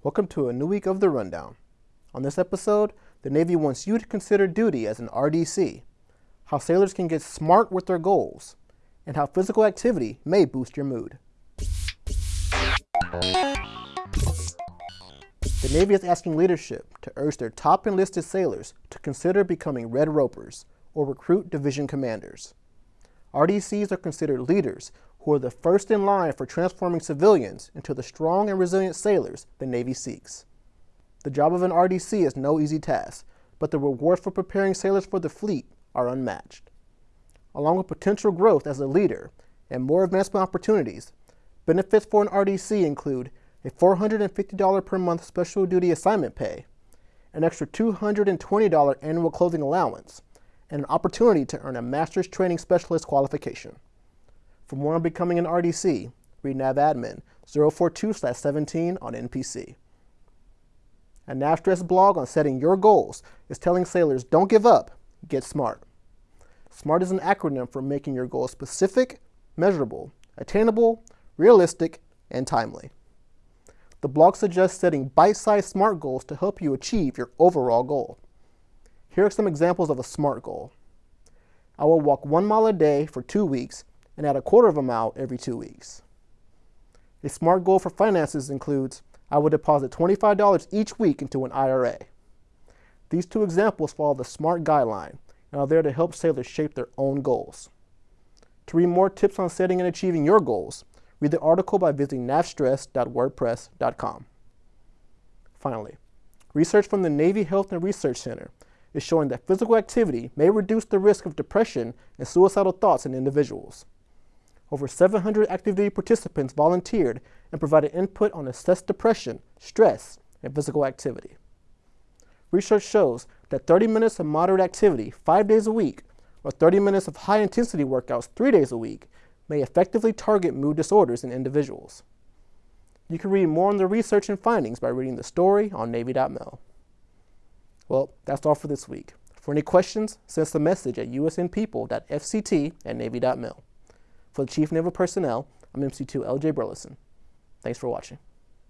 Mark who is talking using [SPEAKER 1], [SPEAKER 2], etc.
[SPEAKER 1] Welcome to a new week of The Rundown. On this episode, the Navy wants you to consider duty as an RDC, how sailors can get smart with their goals, and how physical activity may boost your mood. The Navy is asking leadership to urge their top enlisted sailors to consider becoming Red Ropers or recruit division commanders. RDCs are considered leaders who are the first in line for transforming civilians into the strong and resilient sailors the Navy seeks. The job of an RDC is no easy task, but the rewards for preparing sailors for the fleet are unmatched. Along with potential growth as a leader and more advancement opportunities, benefits for an RDC include a $450 per month special duty assignment pay, an extra $220 annual clothing allowance, and an opportunity to earn a Master's Training Specialist qualification. For more on becoming an RDC, read NAVADMIN 042-17 on NPC. A NAVSTRESS blog on setting your goals is telling sailors don't give up, get smart. SMART is an acronym for making your goals specific, measurable, attainable, realistic, and timely. The blog suggests setting bite-sized SMART goals to help you achieve your overall goal. Here are some examples of a SMART goal. I will walk one mile a day for two weeks and add a quarter of a mile every two weeks. A SMART goal for finances includes I will deposit $25 each week into an IRA. These two examples follow the SMART guideline and are there to help sailors shape their own goals. To read more tips on setting and achieving your goals, read the article by visiting navstress.wordpress.com. Finally, research from the Navy Health and Research Center is showing that physical activity may reduce the risk of depression and suicidal thoughts in individuals. Over 700 active duty participants volunteered and provided input on assessed depression, stress, and physical activity. Research shows that 30 minutes of moderate activity five days a week or 30 minutes of high intensity workouts three days a week may effectively target mood disorders in individuals. You can read more on the research and findings by reading the story on Navy.mil. Well, that's all for this week. For any questions, send us a message at usnpeople.fct at Navy.mil. For the Chief Naval Personnel, I'm MC2 LJ Burleson. Thanks for watching.